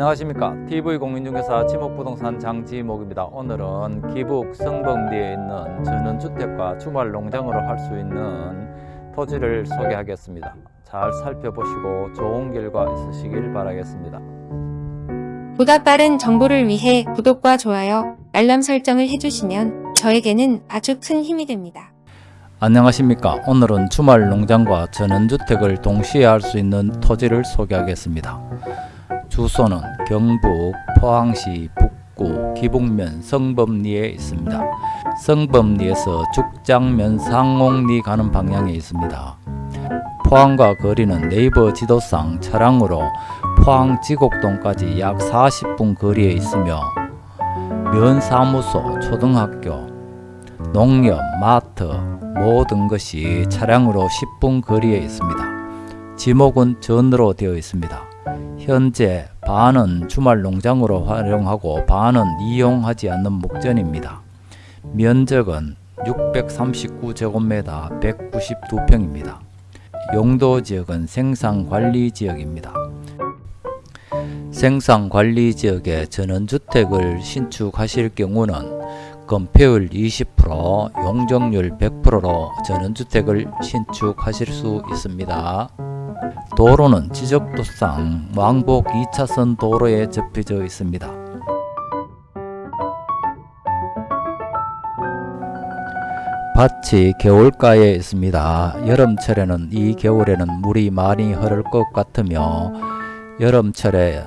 안녕하십니까? TV공인중개사 지목부동산 장지목입니다. 오늘은 기북 성범리에 있는 전원주택과 주말 농장으로 할 수 있는 토지를 소개하겠습니다. 잘 살펴보시고 좋은 결과 있으시길 바라겠습니다. 보다 빠른 정보를 위해 구독과 좋아요, 알람 설정을 해주시면 저에게는 아주 큰 힘이 됩니다. 안녕하십니까? 오늘은 주말 농장과 전원주택을 동시에 할 수 있는 토지를 소개하겠습니다 주소는 경북 포항시 북구 기북면 성범리에 있습니다. 성범리에서 죽장면 상옥리 가는 방향에 있습니다. 포항과 거리는 네이버 지도상 차량으로 포항 지곡동까지 약 40분 거리에 있으며 면사무소, 초등학교, 농협, 마트 모든 것이 차량으로 10분 거리에 있습니다. 지목은 전으로 되어 있습니다. 현재 반은 주말 농장으로 활용하고 반은 이용하지 않는 목전입니다. 면적은 639제곱미터 192평입니다. 용도 지역은 생산관리 지역입니다. 생산관리 지역에 전원주택을 신축하실 경우는 건폐율 20%, 용적률 100%로 전원주택을 신축하실 수 있습니다. 도로는 지적도상 왕복 2차선 도로에 접혀져 있습니다. 밭이 겨울가에 있습니다. 여름철에는 이 겨울에는 물이 많이 흐를 것 같으며 여름철에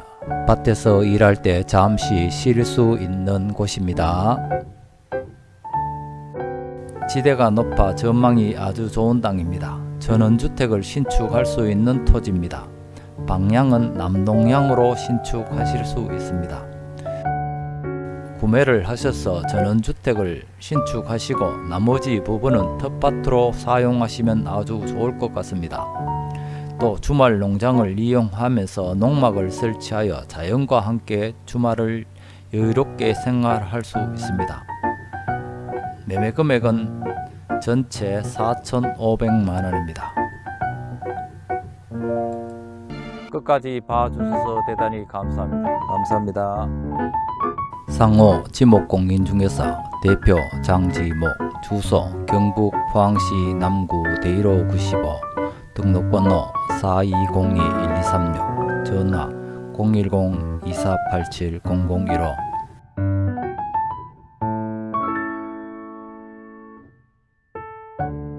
밭에서 일할 때 잠시 쉴 수 있는 곳입니다. 지대가 높아 전망이 아주 좋은 땅입니다. 전원주택을 신축할 수 있는 토지입니다. 방향은 남동향으로 신축하실 수 있습니다. 구매를 하셔서 전원주택을 신축하시고 나머지 부분은 텃밭으로 사용하시면 아주 좋을 것 같습니다. 또 주말 농장을 이용하면서 농막을 설치하여 자연과 함께 주말을 여유롭게 생활할 수 있습니다. 매매 금액은 전체 4,500만원입니다. 끝까지 봐주셔서 대단히 감사합니다. 감사합니다. 상호 지목공인중개사 대표 장지목 주소 경북 포항시 남구 대일호 95 등록번호 4202-1236 전화 010-2487-0015 you.